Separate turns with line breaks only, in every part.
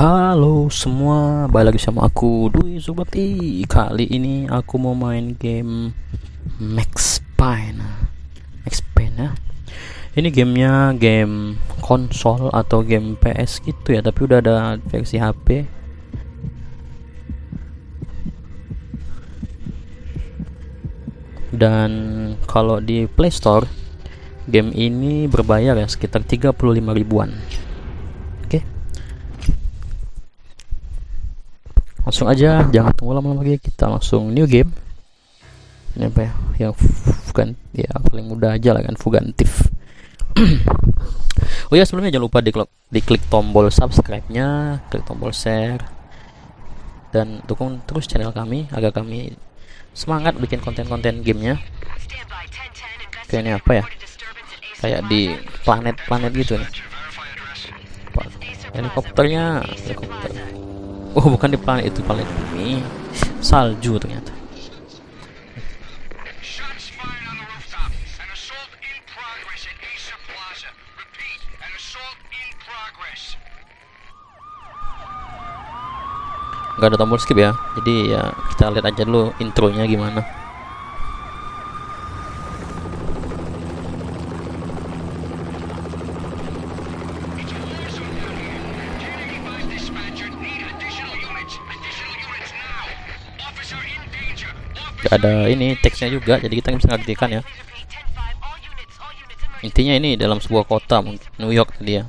Halo semua, balik lagi sama aku Dwi Zubati. Kali ini aku mau main game Max Payne. Max Payne ya? Ini gamenya game konsol atau game PS gitu ya Tapi udah ada versi HP Dan kalau di Play Store Game ini berbayar ya sekitar 35 ribuan langsung aja jangan tunggu lama-lama lagi. Kita langsung new game. Ini apa ya? Yang bukan ya paling mudah aja lah kan fugantif oh ya sebelumnya jangan lupa diklik, diklik tombol subscribe nya klik tombol share dan dukung terus channel kami agar kami semangat bikin konten-konten gamenya. Kayak ini apa ya? Kayak di planet-planet gitu nih. Helikopternya helikopter Oh bukan di planet itu planet bumi. Salju ternyata. Gak ada tombol skip ya. Jadi ya kita lihat aja dulu intronya gimana Gak ada ini teksnya juga jadi kita bisa ngertikan ya intinya ini dalam sebuah kota New York tadi ya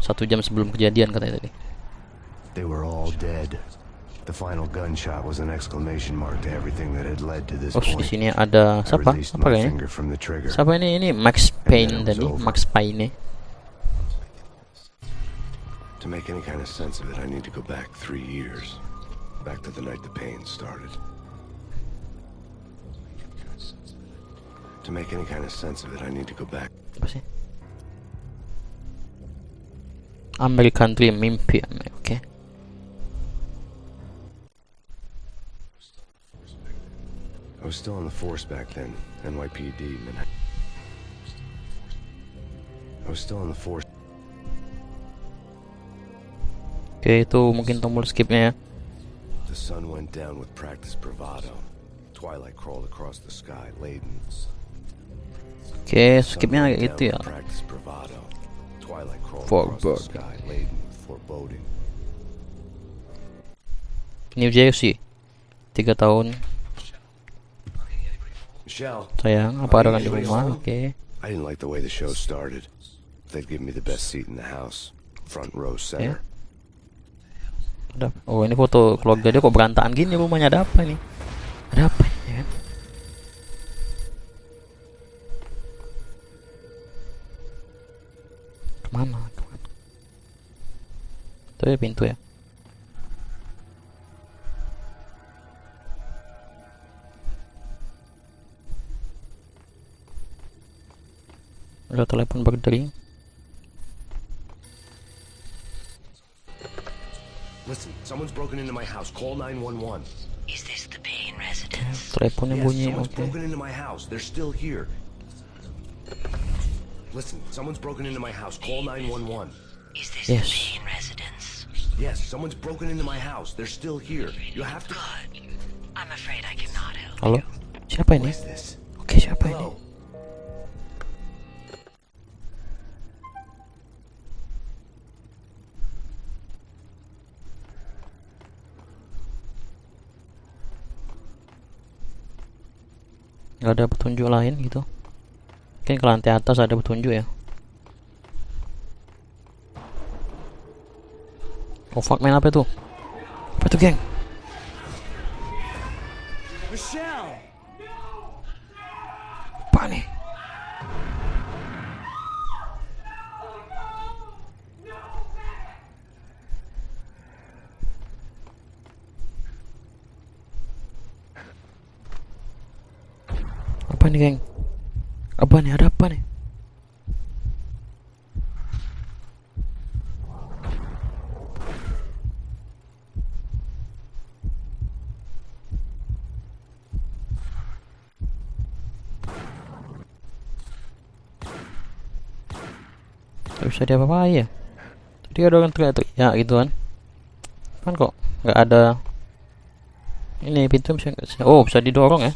satu jam sebelum kejadian katanya tadi
They were all dead. The final gunshot was an exclamation mark to everything that had led to this
Oh, di
point.
sini ada siapa? Apa kayaknya? Siapa ini? Ini Max Payne tadi. Max Payne.
To make any kind of sense of it, I need to go back three years. Back to the night the pain started. To make any kind of sense of it, I need to go back.
Apa sih? American Dream mimpi, oke. Okay.
I was still on the force back then, NYPD, man. I was still on the force.
Oke, itu mungkin tombol skipnya ya. Eh.
The sun went down with practice bravado. Twilight crawled across the sky, laden.
Oke,
Sun
skipnya kayak gitu ya. foreboding. New Jersey. Tiga tahun sayang, apa ada kan di rumah? Oke.
I didn't like the way the show started. They'd give me the best seat in the house, front row center.
Ada. Oh, ini foto keluarga dia kok berantakan gini rumahnya ada apa nih? Ada apa ya Ke mana? Ke mana? Itu ya pintu ya. Ada telepon berdering.
Listen, someone's broken into my house. Call 911.
Is this the Payne residence?
Teleponnya bunyi.
someone's
Oke.
broken into my house. They're still here. Listen, someone's broken into my house. Call 911.
Is this
Yes.
the Payne residence?
Yes, someone's broken into my house. They're still here. You have to.
Good. I'm afraid I cannot help.
Halo? Siapa
What
ini?
is this?
Oke, siapa ini?
Hello.
Gak ada petunjuk lain gitu. Mungkin ke lantai atas ada petunjuk ya. Oh fuck man apa itu? Apa itu geng?
Michelle!
Apa nih? Apa nih geng? Apa nih? Ada apa nih? Gak bisa diapa-apain ya Tadi ada orang teriak-teriak gitu kan kan kok nggak ada ini pintu bisa oh bisa didorong ya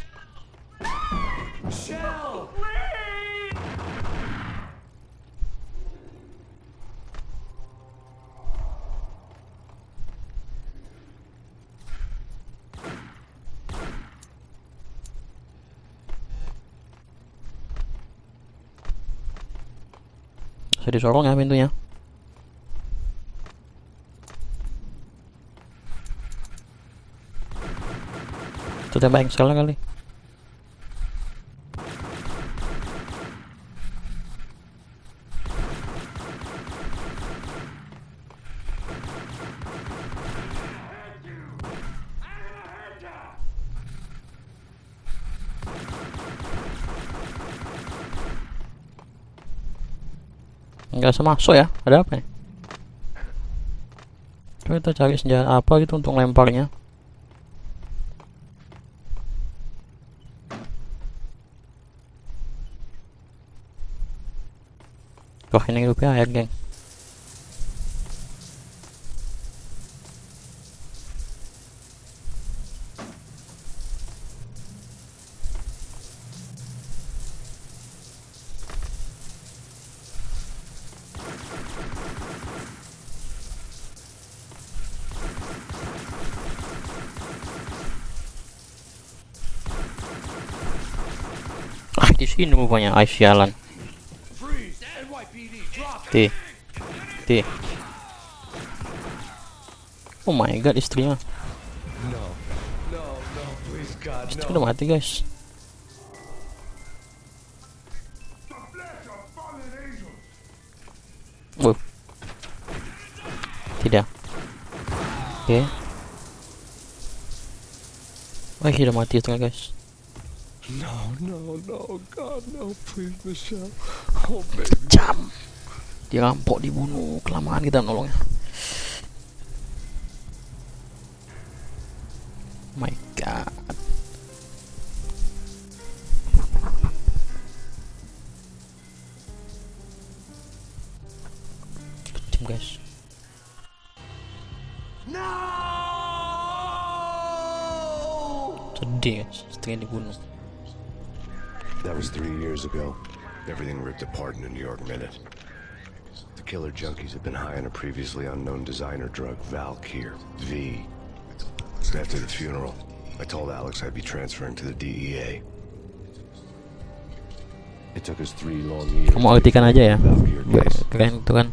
bisa didorong ya pintunya. Sudah baik sekali kali nggak bisa masuk ya ada apa nih Coba kita cari senjata apa gitu untuk lemparnya. Wah ini hidupnya air geng Ah di sini rupanya Ais jalan T T Oh my god istrinya. Istri udah mati guys. Wow Tidak. Oke. Oh sudah mati istrinya guys
No, no, no, God, no, please, Michelle. Oh, baby.
Jam. Dirampok dibunuh. Kelamaan kita nolongnya. My god. Kejam guys. Sedih guys. Istrinya dibunuh
ago. Everything ripped apart in a New York minute. The killer junkies had been high on a previously unknown designer drug, Valkyr, V. After the funeral, I told Alex I'd be transferring to the DEA. It took us three long years.
Kamu artikan aja ya
Valkyr
Be-
case.
Keren itu kan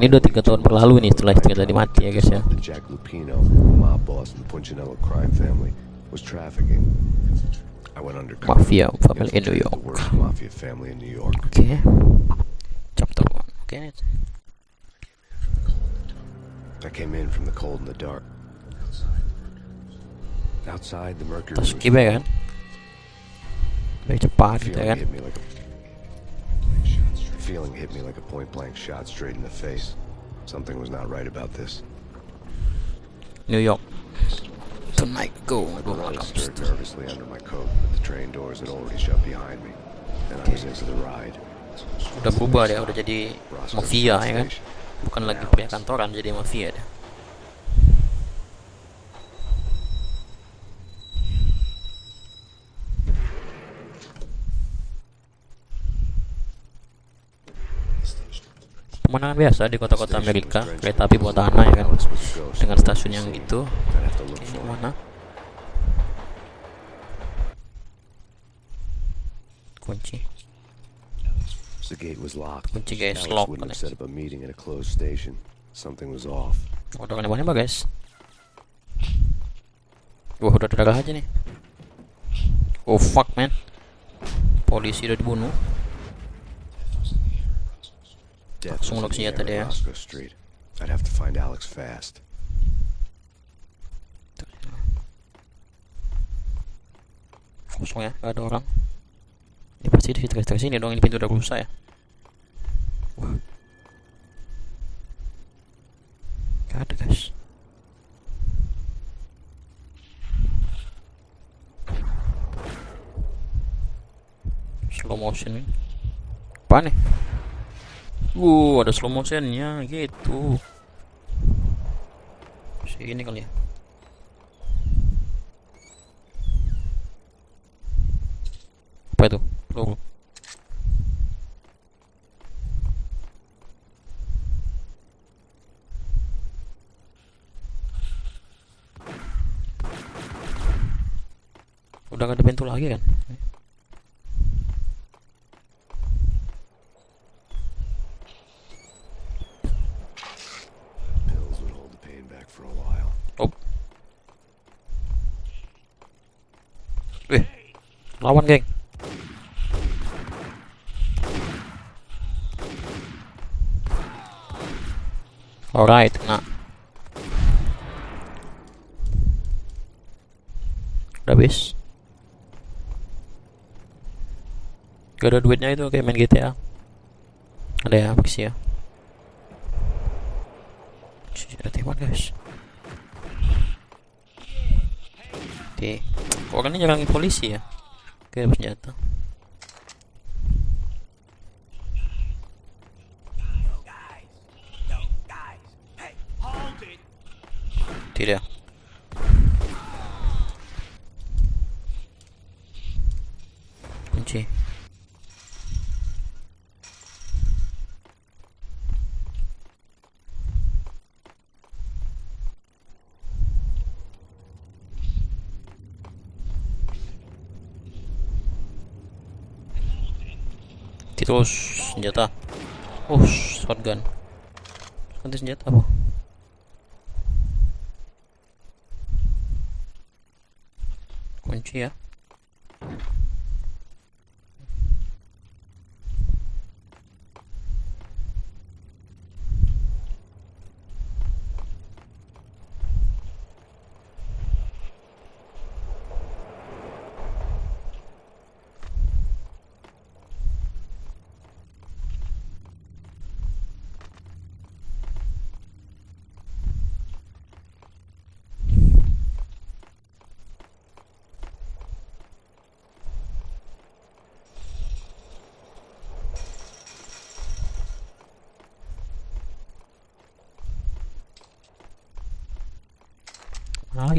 Ini udah tiga tahun berlalu nih setelah istri tadi mati ya guys ya
Jack Lupino, mob boss in the Punchinello crime family, was trafficking. I went undercover.
Mafia family in New York
The worst mafia family in New York.
Oke Chapter 1 Oke
I came in from the cold and the dark. Outside, the mercury was
kibe kan Lebih cepat
The
gitu
feeling
kan
hit me like a the feeling hit me like a point blank shot straight in the face. Something was not right about this.
New York Tonight go.
Stirred nervously under my coat, but the train doors had already shut behind me, and I was into the ride.
Udah berubah dia Udah jadi mafia ya. kan. Bukan lagi pria kantoran Jadi mafia dia Pemandangan biasa di kota-kota Amerika Kereta api bawah tanah ya kan. Dengan stasiun yang
look
Ini mana? Kunci
The gate was locked.
Kunci guys, lock guys.
set up a meeting at a closed station. Something was off.
Oh, udah nembak guys. Wah, udah darah aja nih. Oh fuck man. Polisi udah dibunuh. Langsung lock senjata dia.
I'd have to find Alex fast.
Kosong ya, gak ada orang. Ini pasti di sekitar sini dong. Ini pintu udah rusak ya. Gak ada guys. Slow motion. Apa nih? Uh, ada slow motionnya gitu. Sini kali ya. Apa itu? Udah gak ada pintu lagi kan?
Pills would hold the pain back for a while.
Oh. Wih. Lawan, geng. Alright, kena. Udah habis. Gak ada duitnya itu kayak main GTA. Ada ya, makasih ya. Ada teman guys. Oke. Kok orangnya nyerangin polisi ya? Kayak bersenjata. Tidak. Terus senjata. Oh, shotgun. Ganti senjata apa? Kunci ya.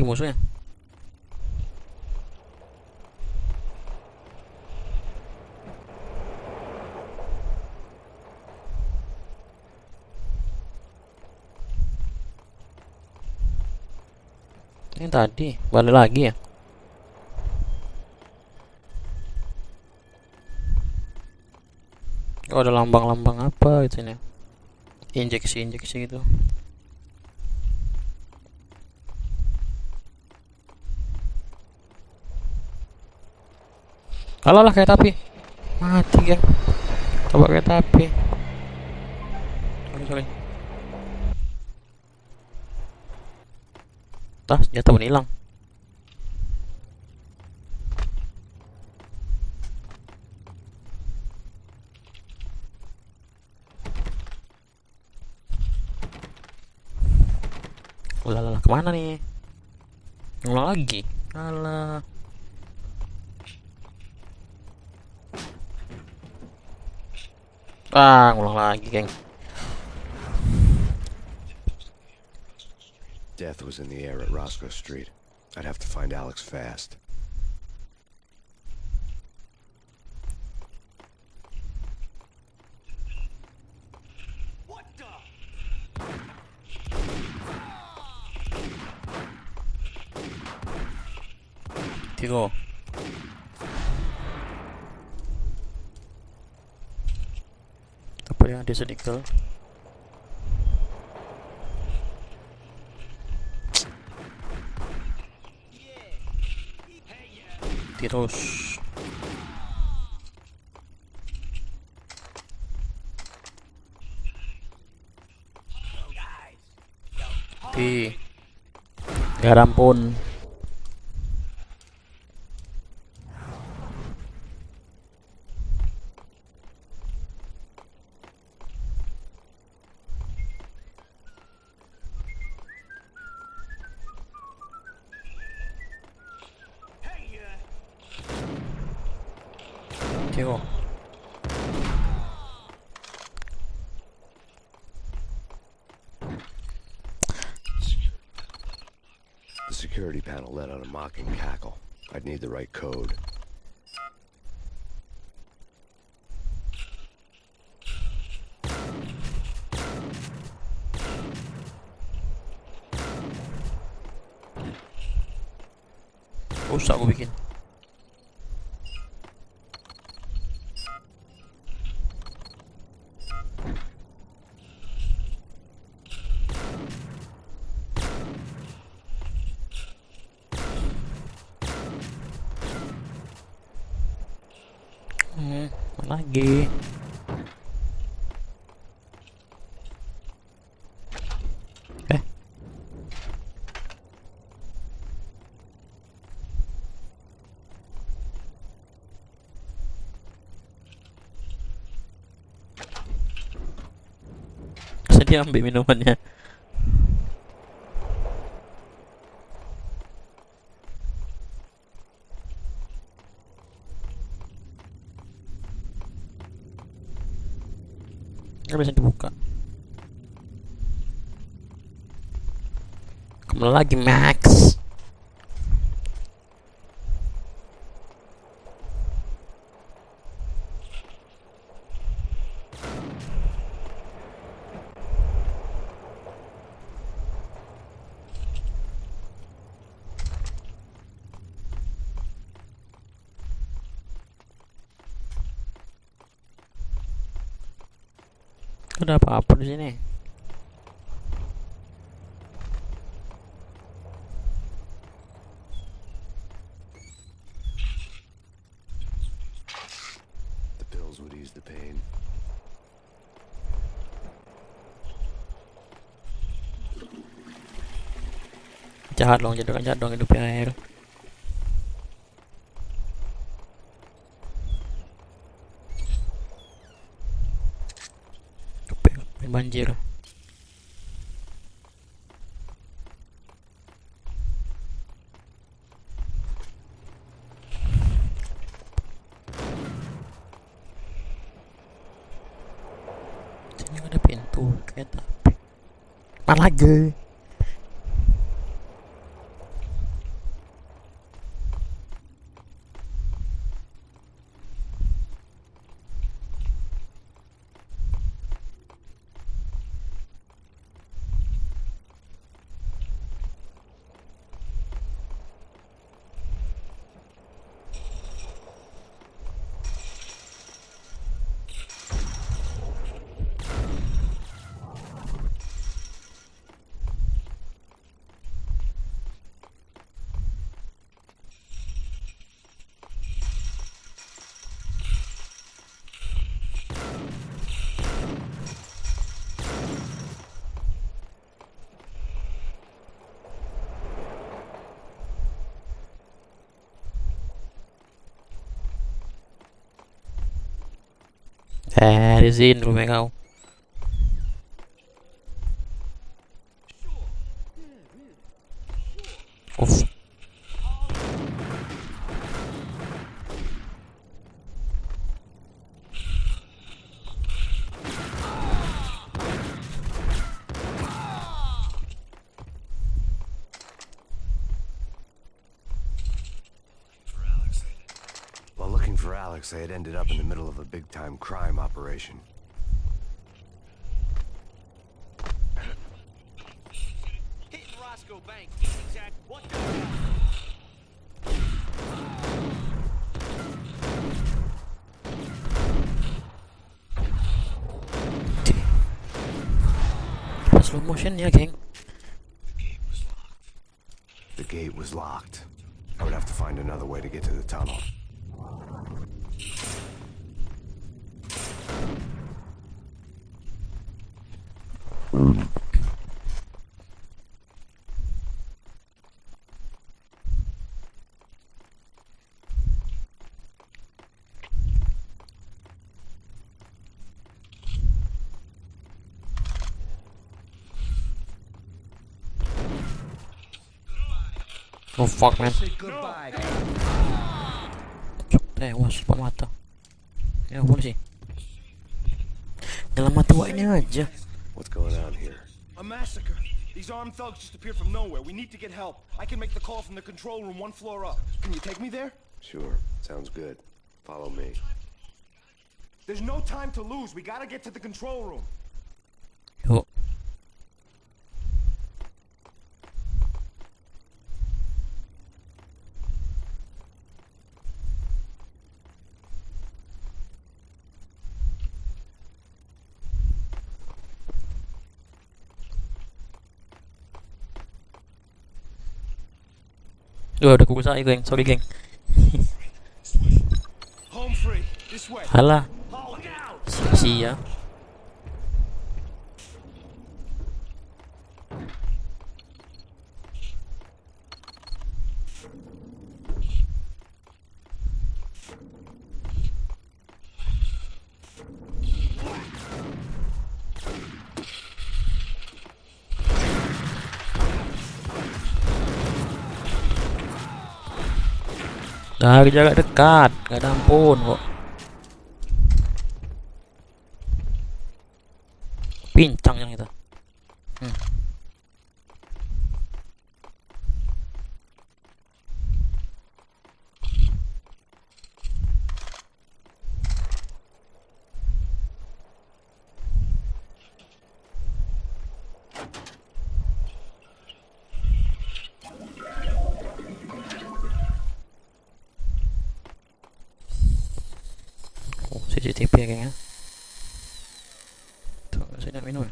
Musuhnya? Ini tadi balik lagi ya? Oh ada lambang-lambang apa gitu ini? Injeksi-injeksi gitu. Alah lah kayak tapi mati ya. Coba kayak tapi. Sorry. Tah, senjata pun hilang. Ulah lah, ke mana nih? Ngulang lagi. Alah. Ah, ngulang lagi, geng.
Death was in the air at Roscoe Street. I'd have to find Alex fast.
Tigo. Apa yang ada sedikit? Terus. Di garam pun
cackle. I'd need the right code.
Usa ubicación. Lagi? Eh, dia ambil minumannya? Nggak bisa dibuka. Ke mana lagi Max? Ada apa-apa di sini?
The pills would ease the pain.
Jahat dong, jadi jahat dong hidupnya air. Banjir. Sini ada pintu kereta api. Mana lagi? Rumah kau. Uff.
While looking for Alex, I had ended up in the middle of a big time crime operation.
Hitting Roscoe Bank. Exact. What the?
Slow motion ya, geng.
The gate was locked. I would have to find another way to get to the tunnel.
Oh fuck man.
Say goodbye.
Cuk, tewas pak mata. Ya polisi. Dalam mata ini aja.
What's going on here?
A massacre. These armed thugs just appeared from nowhere. We need to get help. I can make the call from the control room one floor up. Can you take me there?
Sure, sounds good. Follow me.
There's no time to lose. We gotta get to the control room.
Duh, ada kuku saya, geng. Sorry, geng. Halah, sia-sia. Jarak dekat, gak ada ampun kok. Pincang yang itu. Hmm. Oh, CCTV ya kayaknya. Tuh, saya nak minum. ya.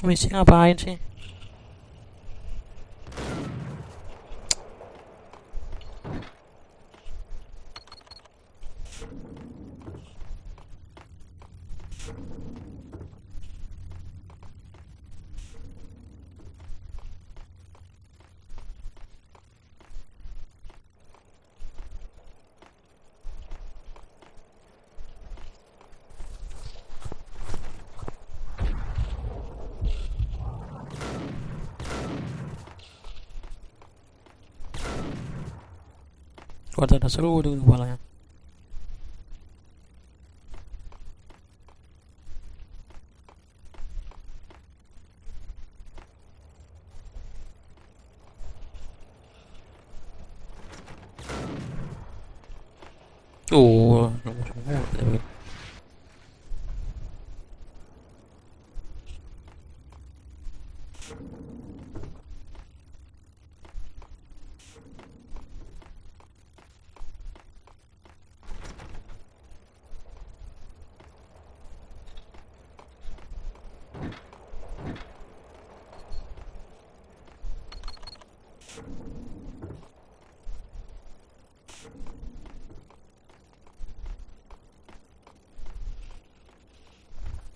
Misi ngapain sih? Kok ada seru di kepalanya? Oh, nomor semua tapi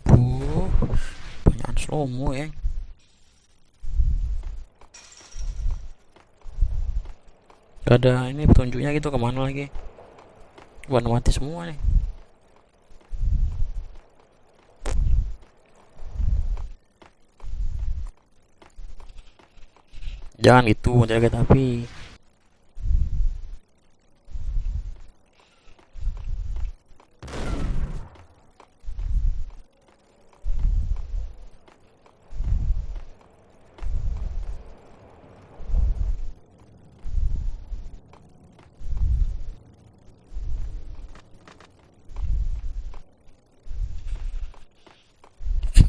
Buh, banyak slow mo ya. Gak ada ini petunjuknya gitu ke mana lagi? Warna mati semua nih. Jangan gitu jaga tapi.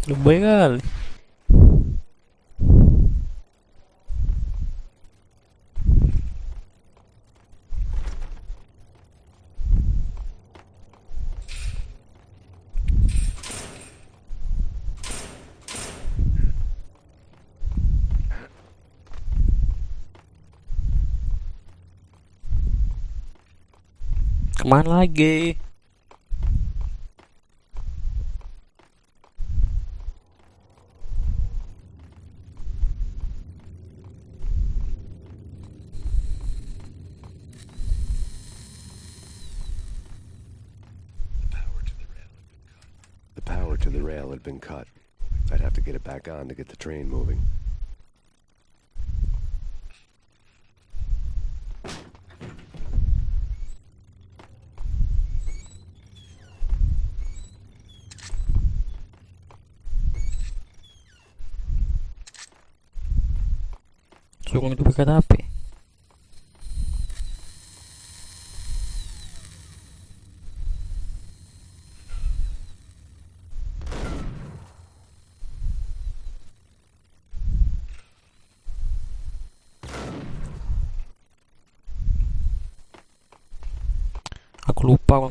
Lebay kali. Ke mana lagi?
The power to the rail had been cut. I'd have to get it back on to get the train moving.
Suruh itu pakai api. Aku lupa kalau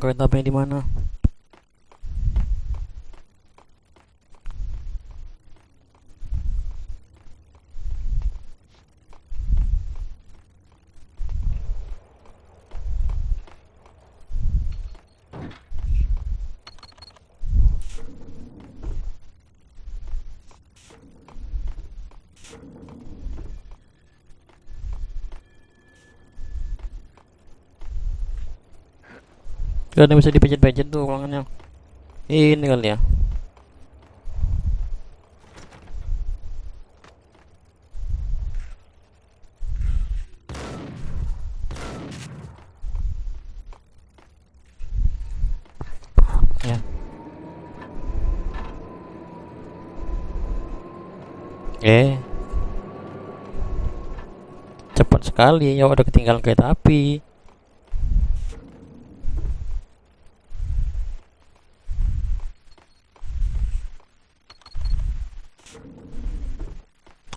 kereta apinya di mana. Ada bisa dipencet-pencet tuh ruangannya. Ini kali ya. Ya. Eh. Cepat sekali ya udah ketinggalan kereta api.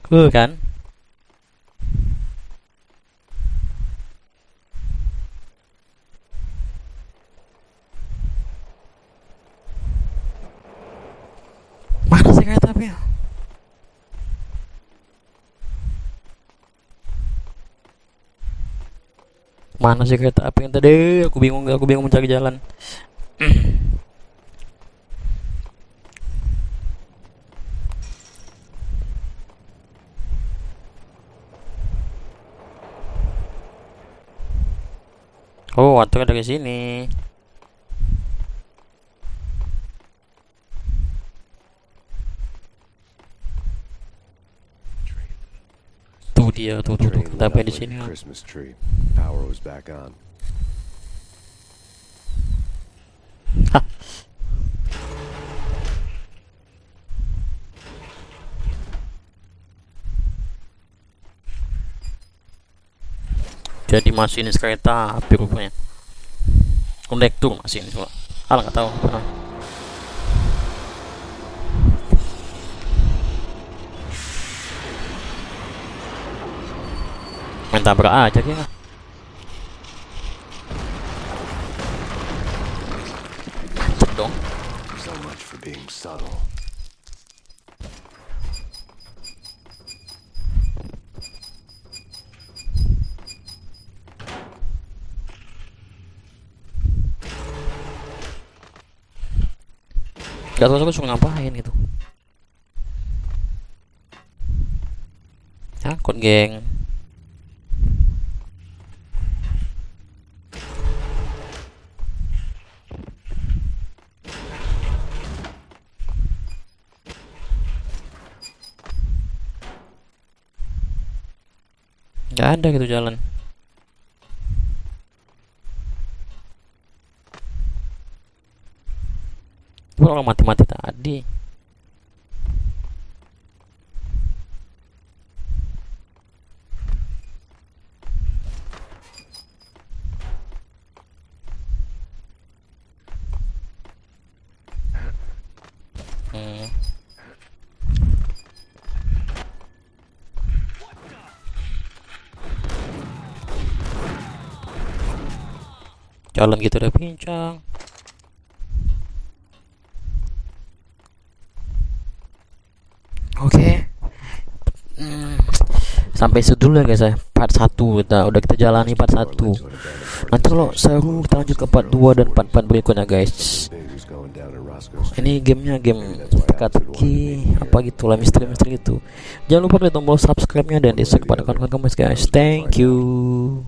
Uh kan? Mana sih kereta api? Mana sih kereta api yang tadi? Aku bingung, aku bingung mencari jalan. Oh, aturnya dari sini. Tuh dia, tuh tuh, tuh. Tapi di sini.
Christmas tree. Power was back on.
Hah. Jadi masinis kereta api rupanya. Kondektur masinis pula. Alah nggak tahu. Pernah. Main tabrak aja dia. Dong.
So much for being subtle.
Gak tau suruh ngapain gitu. Takut geng. Gak ada gitu jalan. gue kalau mati-mati tadi Eh, Jalan gitu udah pincang. Sampai situ dulu ya guys ya part 1 kita udah kita jalani part 1 nanti kalau seru kita lanjut ke part 2 dan part 4 berikutnya guys. Ini gamenya game teka-teki apa gitu lah misteri-misteri itu jangan lupa klik tombol subscribe-nya dan di share kepada kawan-kawan kamu guys. Thank you